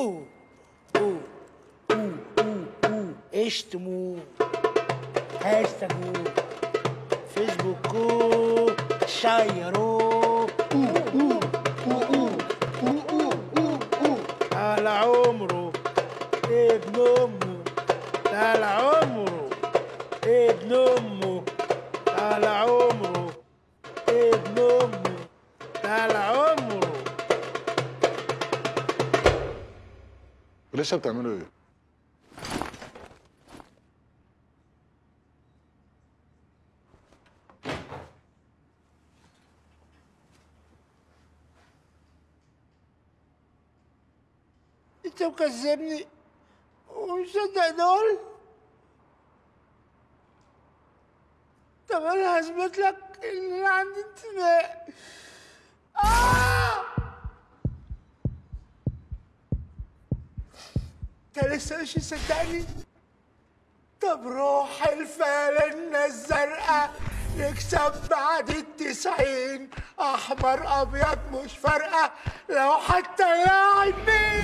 اوه اوه اوه اوه اوه اشتموا هاشتاجوا فيسبوكو شيروا اوه اوه اوه اوه اوه اوه اوه اوه على عمره ابن امه على عمره ابن امه لسه بتعملوا إيه؟ انت مكذبني. ومصدق دول؟ طب أنا هثبت لك إن أنا عندي انتماء انت لسه مش مصدقني؟ طب روح الفالنة الزرقاء نكسب بعد التسعين. أحمر أبيض مش فارقة لو حتى لاعب مين